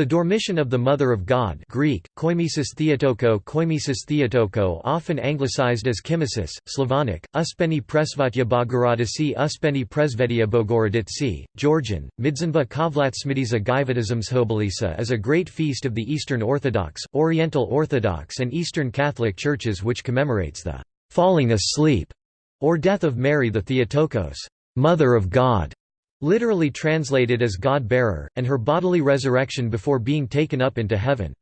The Dormition of the Mother of God Greek, koimesis theotoko koimesis theotoko often anglicized as Kimesis, Slavonic, Uspeni presvatya Bogorodici Uspeni presvedia Bogorodici, Georgian, Midzanva Kavlatsmidiza Gaivatismshobolisa is a great feast of the Eastern Orthodox, Oriental Orthodox and Eastern Catholic Churches which commemorates the «falling asleep» or death of Mary the Theotokos, Mother of God literally translated as God-bearer, and her bodily resurrection before being taken up into heaven.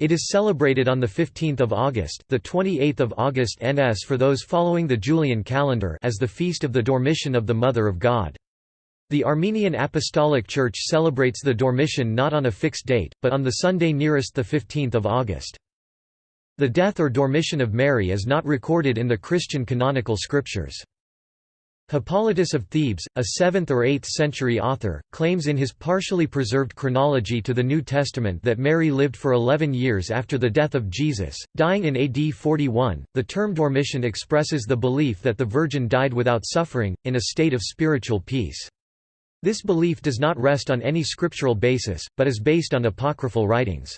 It is celebrated on 15 August the 28th of August NS for those following the Julian calendar as the feast of the Dormition of the Mother of God. The Armenian Apostolic Church celebrates the Dormition not on a fixed date, but on the Sunday nearest 15 August. The death or Dormition of Mary is not recorded in the Christian canonical scriptures. Hippolytus of Thebes, a 7th or 8th century author, claims in his partially preserved chronology to the New Testament that Mary lived for 11 years after the death of Jesus, dying in AD 41. The term dormition expresses the belief that the Virgin died without suffering, in a state of spiritual peace. This belief does not rest on any scriptural basis, but is based on apocryphal writings.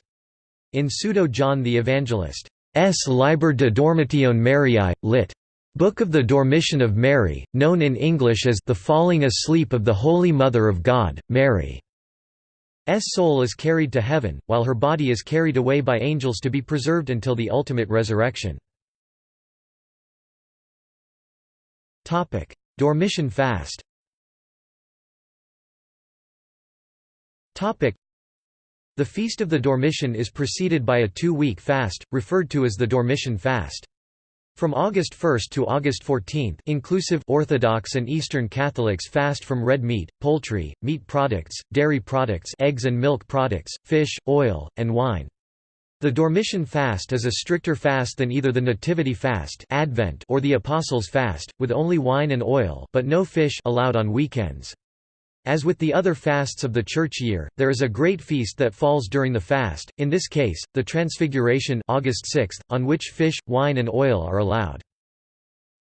In Pseudo John the Evangelist, S. Liber de Dormitione Mariae, lit. Book of the Dormition of Mary, known in English as The Falling Asleep of the Holy Mother of God, Mary. S soul is carried to heaven, while her body is carried away by angels to be preserved until the ultimate resurrection. Dormition fast The Feast of the Dormition is preceded by a two-week fast, referred to as the Dormition fast. From August 1 to August 14 inclusive Orthodox and Eastern Catholics fast from red meat, poultry, meat products, dairy products eggs and milk products, fish, oil, and wine. The Dormition fast is a stricter fast than either the Nativity fast Advent or the Apostles' fast, with only wine and oil but no fish allowed on weekends. As with the other fasts of the church year, there is a great feast that falls during the fast, in this case, the Transfiguration August 6, on which fish, wine and oil are allowed.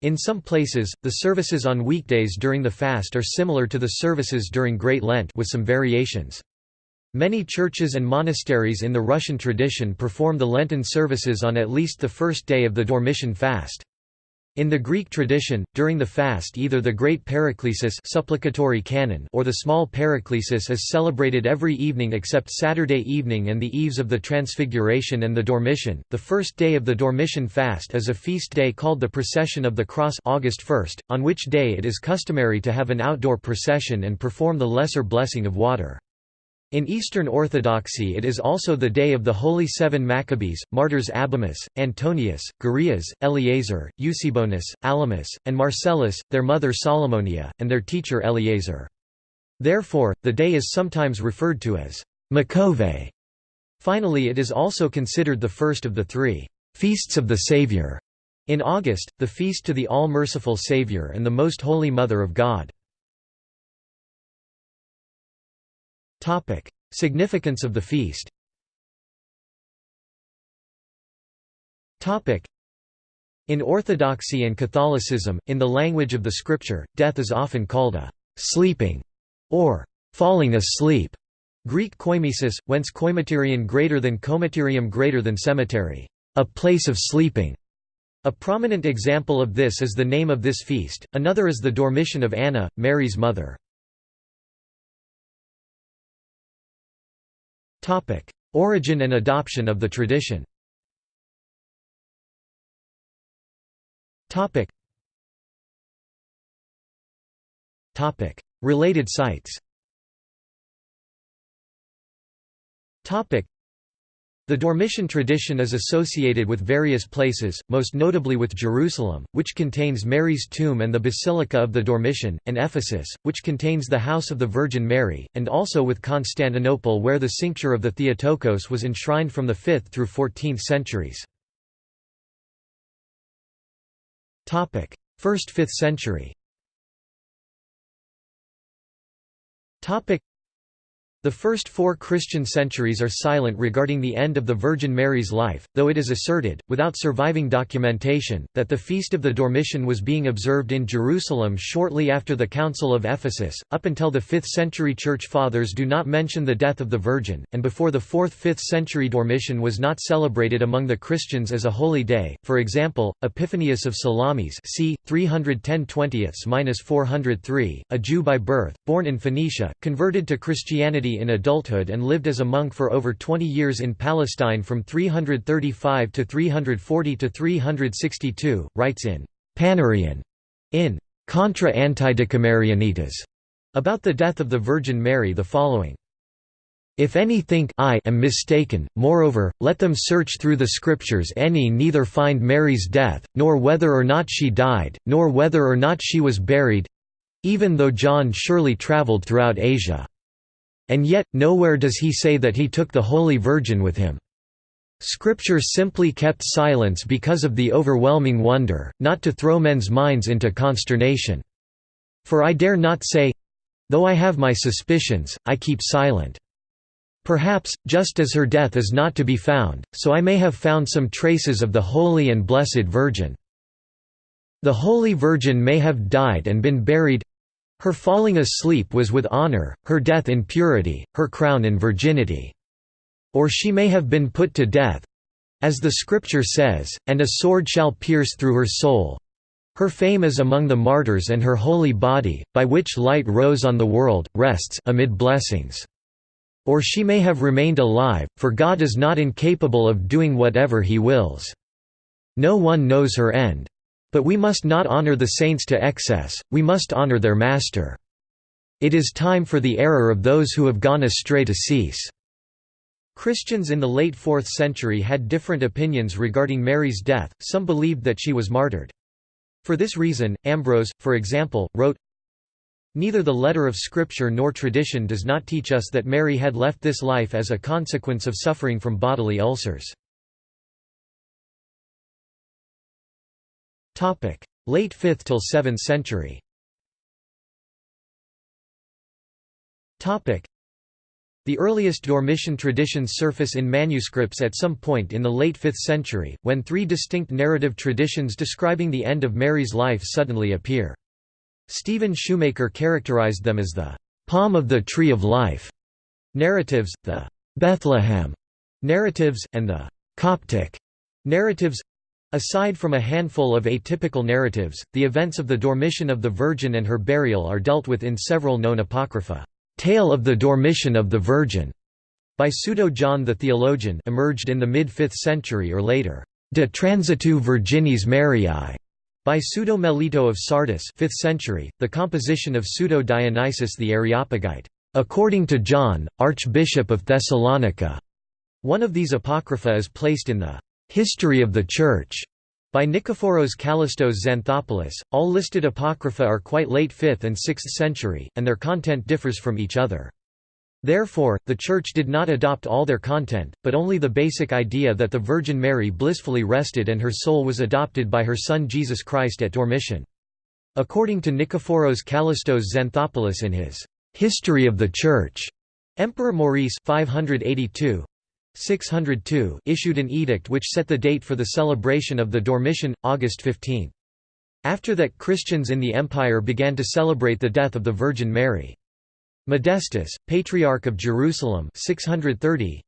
In some places, the services on weekdays during the fast are similar to the services during Great Lent with some variations. Many churches and monasteries in the Russian tradition perform the Lenten services on at least the first day of the Dormition fast. In the Greek tradition, during the fast either the Great Paraclesis supplicatory canon or the Small Paraclesis is celebrated every evening except Saturday evening and the eves of the Transfiguration and the Dormition. The first day of the Dormition fast is a feast day called the Procession of the Cross August 1, on which day it is customary to have an outdoor procession and perform the Lesser Blessing of Water. In Eastern Orthodoxy it is also the day of the Holy Seven Maccabees, martyrs Abimus, Antonius, Gurias, Eleazar, Eusebonus, Alamus, and Marcellus, their mother Solomonia, and their teacher Eleazar. Therefore, the day is sometimes referred to as Makove. Finally it is also considered the first of the three «feasts of the Saviour» in August, the feast to the All-Merciful Saviour and the Most Holy Mother of God. Significance of the feast in Orthodoxy and Catholicism, in the language of the Scripture, death is often called a «sleeping» or «falling asleep» Greek koimesis, whence koimaterion greater than komaterium greater than cemetery, a place of sleeping. A prominent example of this is the name of this feast, another is the Dormition of Anna, Mary's mother. Origin and adoption of the tradition. Related sites the Dormition tradition is associated with various places, most notably with Jerusalem, which contains Mary's tomb and the Basilica of the Dormition, and Ephesus, which contains the House of the Virgin Mary, and also with Constantinople where the cincture of the Theotokos was enshrined from the 5th through 14th centuries. 1st–5th century The first four Christian centuries are silent regarding the end of the Virgin Mary's life, though it is asserted, without surviving documentation, that the Feast of the Dormition was being observed in Jerusalem shortly after the Council of Ephesus. Up until the 5th century Church Fathers do not mention the death of the Virgin, and before the 4th 5th century Dormition was not celebrated among the Christians as a holy day. For example, Epiphanius of Salamis c. 310 403 a Jew by birth, born in Phoenicia, converted to Christianity in adulthood and lived as a monk for over 20 years in Palestine from 335 to 340 to 362, writes in Panarion in Contra Antidicomarianitas about the death of the Virgin Mary the following if any think I am mistaken, moreover, let them search through the Scriptures any neither find Mary's death, nor whether or not she died, nor whether or not she was buried—even though John surely travelled throughout Asia. And yet, nowhere does he say that he took the Holy Virgin with him. Scripture simply kept silence because of the overwhelming wonder, not to throw men's minds into consternation. For I dare not say—though I have my suspicions, I keep silent. Perhaps, just as her death is not to be found, so I may have found some traces of the Holy and Blessed Virgin. The Holy Virgin may have died and been buried her falling asleep was with honor, her death in purity, her crown in virginity. Or she may have been put to death as the Scripture says, and a sword shall pierce through her soul. Her fame is among the martyrs and her holy body, by which light rose on the world, rests amid blessings. Or she may have remained alive, for God is not incapable of doing whatever he wills. No one knows her end. But we must not honor the saints to excess, we must honor their Master. It is time for the error of those who have gone astray to cease." Christians in the late 4th century had different opinions regarding Mary's death, some believed that she was martyred. For this reason, Ambrose, for example, wrote, Neither the letter of Scripture nor tradition does not teach us that Mary had left this life as a consequence of suffering from bodily ulcers. Late 5th till 7th century. The earliest Dormition traditions surface in manuscripts at some point in the late 5th century, when three distinct narrative traditions describing the end of Mary's life suddenly appear. Stephen Shoemaker characterized them as the palm of the tree of life narratives, the Bethlehem narratives, and the Coptic narratives Aside from a handful of atypical narratives, the events of the Dormition of the Virgin and her burial are dealt with in several known apocrypha. Tale of the Dormition of the Virgin by Pseudo John the Theologian emerged in the mid-5th century or later. De Transitu Virginis Mariae by Pseudo Melito of Sardis 5th century, the composition of Pseudo Dionysius the Areopagite, according to John, Archbishop of Thessalonica. One of these apocrypha is placed in the History of the Church by Nikephoros Kallistos Xanthopoulos. All listed apocrypha are quite late 5th and 6th century, and their content differs from each other. Therefore, the Church did not adopt all their content, but only the basic idea that the Virgin Mary blissfully rested and her soul was adopted by her Son Jesus Christ at Dormition. According to Nikephoros Kallistos Xanthopoulos in his History of the Church, Emperor Maurice 582 602 issued an edict which set the date for the celebration of the Dormition, August 15. After that Christians in the empire began to celebrate the death of the Virgin Mary. Modestus, Patriarch of Jerusalem 630,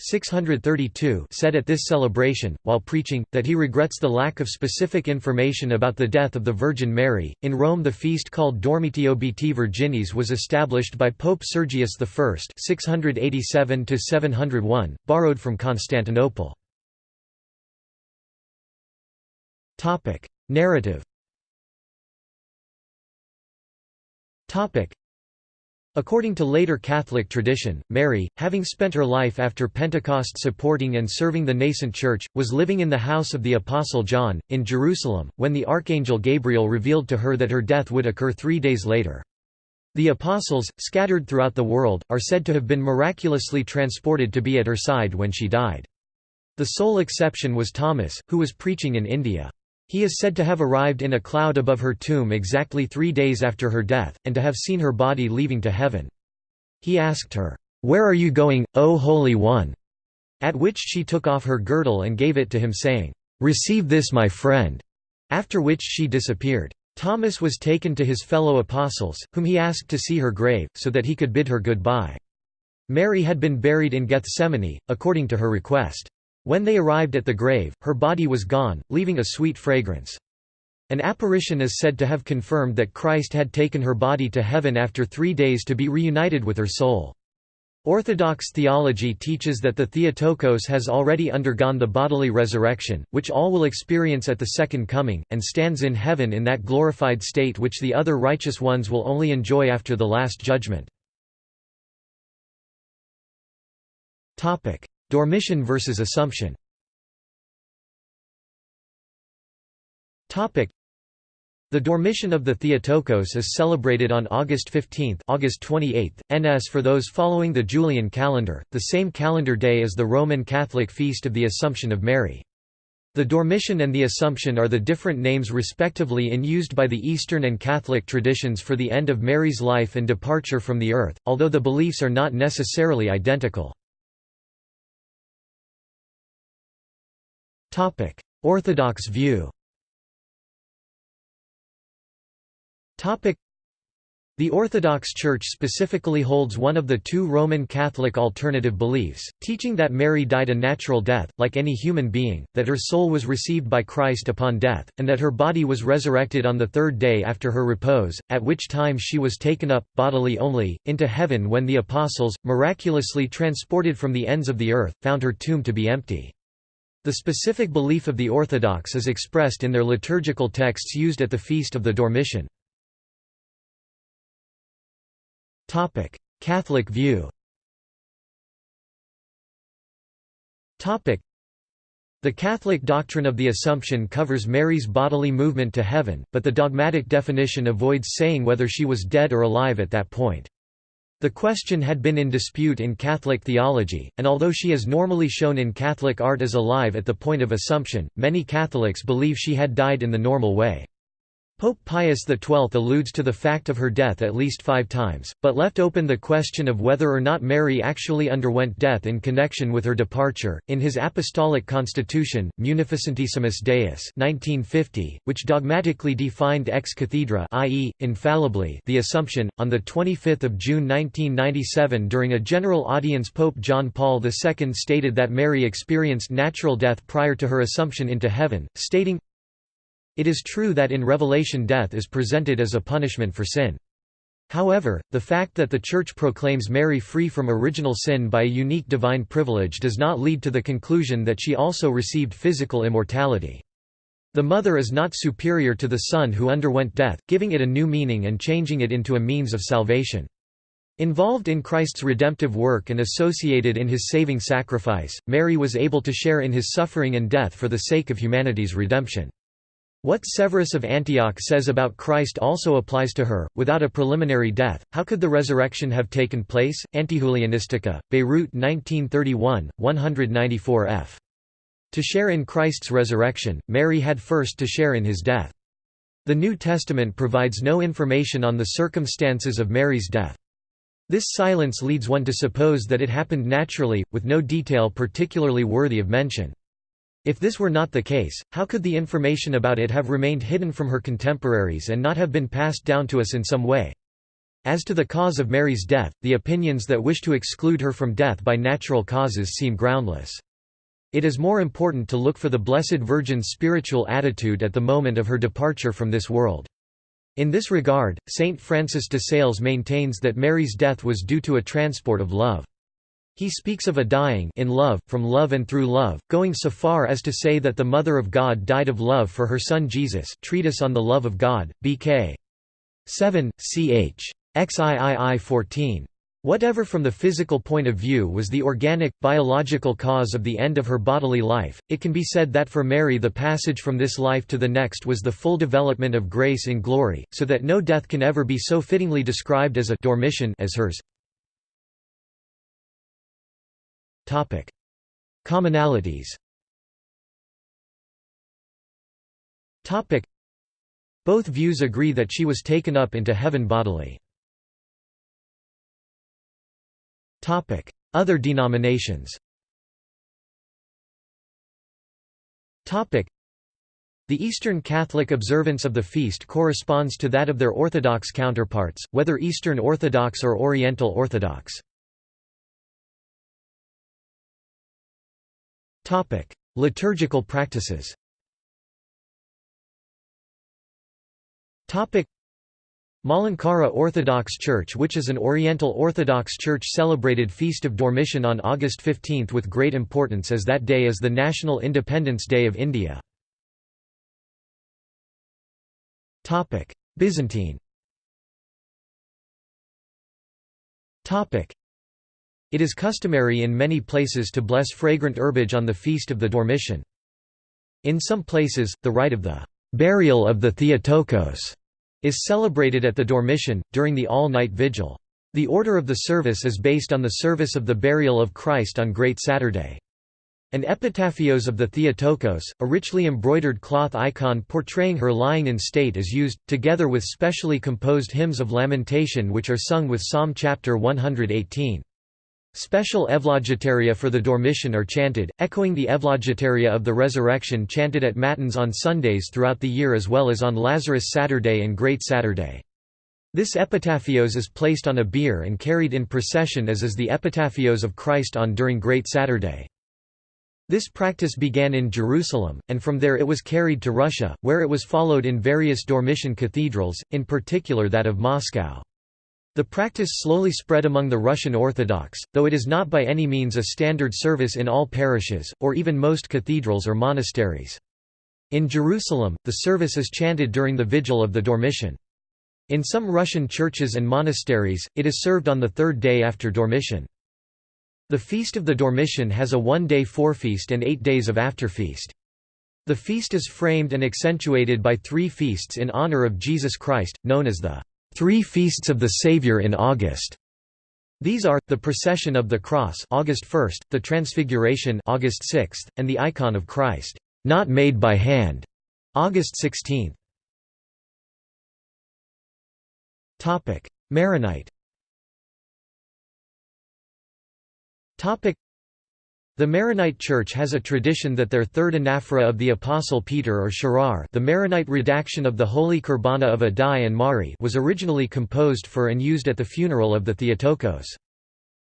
632 said at this celebration, while preaching, that he regrets the lack of specific information about the death of the Virgin Mary. In Rome, the feast called Dormitio Beati Virginis was established by Pope Sergius I (687–701), borrowed from Constantinople. Topic: Narrative. Topic: According to later Catholic tradition, Mary, having spent her life after Pentecost supporting and serving the nascent Church, was living in the house of the Apostle John, in Jerusalem, when the Archangel Gabriel revealed to her that her death would occur three days later. The Apostles, scattered throughout the world, are said to have been miraculously transported to be at her side when she died. The sole exception was Thomas, who was preaching in India. He is said to have arrived in a cloud above her tomb exactly three days after her death, and to have seen her body leaving to heaven. He asked her, "'Where are you going, O Holy One?' at which she took off her girdle and gave it to him saying, "'Receive this my friend'", after which she disappeared. Thomas was taken to his fellow apostles, whom he asked to see her grave, so that he could bid her goodbye. Mary had been buried in Gethsemane, according to her request. When they arrived at the grave, her body was gone, leaving a sweet fragrance. An apparition is said to have confirmed that Christ had taken her body to heaven after three days to be reunited with her soul. Orthodox theology teaches that the Theotokos has already undergone the bodily resurrection, which all will experience at the Second Coming, and stands in heaven in that glorified state which the other righteous ones will only enjoy after the Last Judgment. Dormition versus Assumption the Dormition of the Theotokos is celebrated on August 15 August 28, NS for those following the Julian calendar, the same calendar day as the Roman Catholic feast of the Assumption of Mary. The Dormition and the Assumption are the different names respectively in used by the Eastern and Catholic traditions for the end of Mary's life and departure from the earth, although the beliefs are not necessarily identical. Orthodox view. The Orthodox Church specifically holds one of the two Roman Catholic alternative beliefs, teaching that Mary died a natural death, like any human being, that her soul was received by Christ upon death, and that her body was resurrected on the third day after her repose, at which time she was taken up, bodily only, into heaven when the Apostles, miraculously transported from the ends of the earth, found her tomb to be empty. The specific belief of the Orthodox is expressed in their liturgical texts used at the Feast of the Dormition. Catholic view. The Catholic doctrine of the Assumption covers Mary's bodily movement to heaven, but the dogmatic definition avoids saying whether she was dead or alive at that point. The question had been in dispute in Catholic theology, and although she is normally shown in Catholic art as alive at the point of Assumption, many Catholics believe she had died in the normal way. Pope Pius XII alludes to the fact of her death at least five times, but left open the question of whether or not Mary actually underwent death in connection with her departure. In his Apostolic Constitution, Munificentissimus Deus 1950, which dogmatically defined ex cathedra i.e., infallibly the Assumption, on 25 June 1997 during a general audience Pope John Paul II stated that Mary experienced natural death prior to her Assumption into heaven, stating, it is true that in Revelation death is presented as a punishment for sin. However, the fact that the Church proclaims Mary free from original sin by a unique divine privilege does not lead to the conclusion that she also received physical immortality. The Mother is not superior to the Son who underwent death, giving it a new meaning and changing it into a means of salvation. Involved in Christ's redemptive work and associated in his saving sacrifice, Mary was able to share in his suffering and death for the sake of humanity's redemption. What Severus of Antioch says about Christ also applies to her. Without a preliminary death, how could the resurrection have taken place? Antijulianistica, Beirut 1931, 194 f. To share in Christ's resurrection, Mary had first to share in his death. The New Testament provides no information on the circumstances of Mary's death. This silence leads one to suppose that it happened naturally, with no detail particularly worthy of mention. If this were not the case, how could the information about it have remained hidden from her contemporaries and not have been passed down to us in some way? As to the cause of Mary's death, the opinions that wish to exclude her from death by natural causes seem groundless. It is more important to look for the Blessed Virgin's spiritual attitude at the moment of her departure from this world. In this regard, Saint Francis de Sales maintains that Mary's death was due to a transport of love. He speaks of a dying in love, from love and through love, going so far as to say that the Mother of God died of love for her Son Jesus Treatise on the Love of God, B.K. 7, ch. XIII 14. Whatever from the physical point of view was the organic, biological cause of the end of her bodily life, it can be said that for Mary the passage from this life to the next was the full development of grace in glory, so that no death can ever be so fittingly described as a dormition as hers. Topic: Commonalities. Topic: Both views agree that she was taken up into heaven bodily. Topic: Other denominations Topic: the Eastern Catholic observance of the feast corresponds to that of their Orthodox counterparts, whether Eastern Orthodox or Oriental Orthodox. Liturgical practices. Topic: Malankara Orthodox Church which is an Oriental Orthodox Church celebrated Feast of Dormition on August 15 with great importance as that day is the National Independence Day of India. Topic: Byzantine. It is customary in many places to bless fragrant herbage on the feast of the Dormition. In some places, the rite of the burial of the Theotokos is celebrated at the Dormition, during the all-night vigil. The order of the service is based on the service of the burial of Christ on Great Saturday. An epitaphios of the Theotokos, a richly embroidered cloth icon portraying her lying in state is used, together with specially composed hymns of lamentation which are sung with Psalm chapter 118. Special Evlogitaria for the Dormition are chanted, echoing the Evlogitaria of the Resurrection chanted at Matins on Sundays throughout the year as well as on Lazarus Saturday and Great Saturday. This epitaphios is placed on a bier and carried in procession as is the epitaphios of Christ on during Great Saturday. This practice began in Jerusalem, and from there it was carried to Russia, where it was followed in various Dormition cathedrals, in particular that of Moscow. The practice slowly spread among the Russian Orthodox, though it is not by any means a standard service in all parishes, or even most cathedrals or monasteries. In Jerusalem, the service is chanted during the vigil of the Dormition. In some Russian churches and monasteries, it is served on the third day after Dormition. The Feast of the Dormition has a one-day forefeast and eight days of afterfeast. The feast is framed and accentuated by three feasts in honor of Jesus Christ, known as the Three Feasts of the Savior in August. These are, the Procession of the Cross August 1st, the Transfiguration August 6th, and the Icon of Christ, not made by hand, August 16. Maronite the Maronite Church has a tradition that their third anaphora of the Apostle Peter or Sharar the Maronite redaction of the Holy Kurbana of Addai and Mari was originally composed for and used at the funeral of the Theotokos.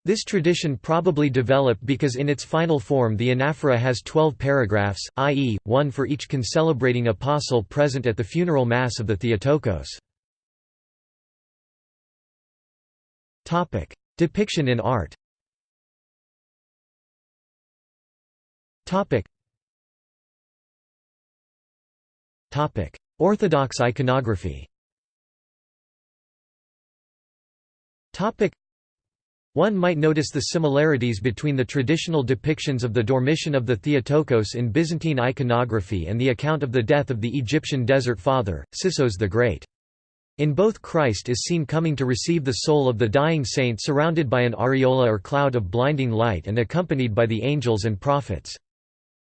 This tradition probably developed because in its final form the anaphora has twelve paragraphs, i.e., one for each concelebrating apostle present at the funeral mass of the Theotokos. Depiction in art Topic. Topic: Orthodox iconography. Topic. One might notice the similarities between the traditional depictions of the Dormition of the Theotokos in Byzantine iconography and the account of the death of the Egyptian desert father, Sisoes the Great. In both Christ is seen coming to receive the soul of the dying saint surrounded by an aureola or cloud of blinding light and accompanied by the angels and prophets.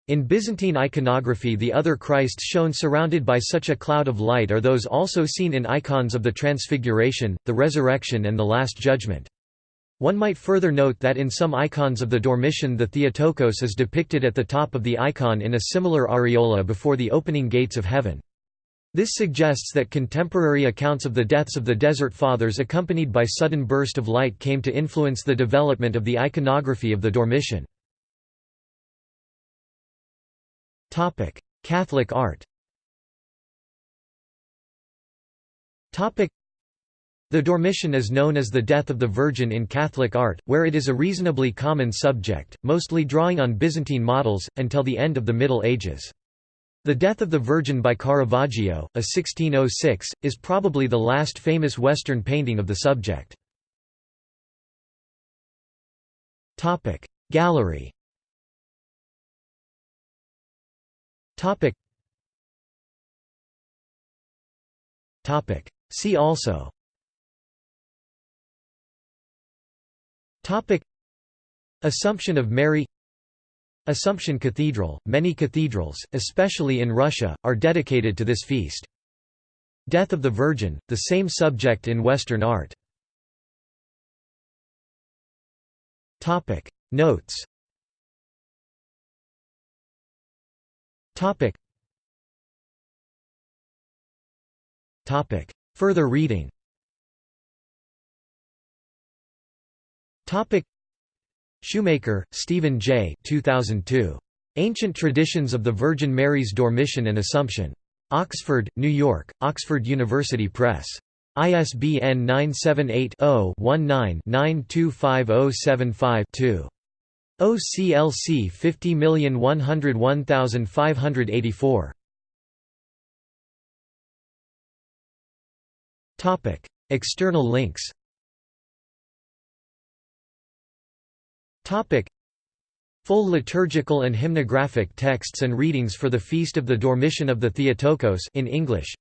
In Byzantine iconography the other Christs shown surrounded by such a cloud of light are those also seen in icons of the Transfiguration, the Resurrection and the Last Judgment. One might further note that in some icons of the Dormition the Theotokos is depicted at the top of the icon in a similar aureola before the opening gates of heaven. This suggests that contemporary accounts of the deaths of the Desert Fathers accompanied by sudden burst of light came to influence the development of the iconography of the Dormition. Topic: Catholic art. Topic: The Dormition is known as the Death of the Virgin in Catholic art, where it is a reasonably common subject, mostly drawing on Byzantine models, until the end of the Middle Ages. The Death of the Virgin by Caravaggio, a 1606, is probably the last famous Western painting of the subject. Gallery Topic. Topic. See also. Topic. Assumption of Mary Assumption Cathedral Many cathedrals, especially in Russia, are dedicated to this feast. Death of the Virgin, the same subject in Western art. Notes Topic Topic Further reading Topic Shoemaker, Stephen J. 2002. Ancient Traditions of the Virgin Mary's Dormition and Assumption. Oxford, New York, Oxford University Press. ISBN 978-0-19-925075-2. OCLC 50101584. External links. Topic: Full liturgical and hymnographic texts and readings for the Feast of the Dormition of the Theotokos in English.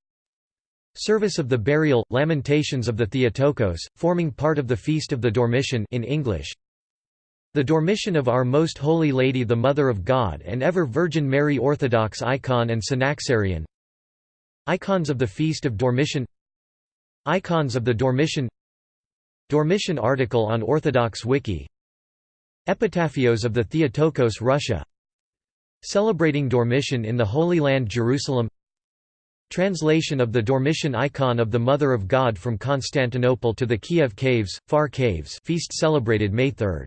Service of the Burial, Lamentations of the Theotokos, forming part of the Feast of the Dormition in English The Dormition of Our Most Holy Lady the Mother of God and Ever Virgin Mary Orthodox Icon and Synaxarion Icons of the Feast of Dormition. Icons of the Dormition. Dormition article on Orthodox Wiki. Epitaphios of the Theotokos Russia. Celebrating Dormition in the Holy Land Jerusalem. Translation of the Dormition icon of the Mother of God from Constantinople to the Kiev Caves, Far Caves feast celebrated May 3.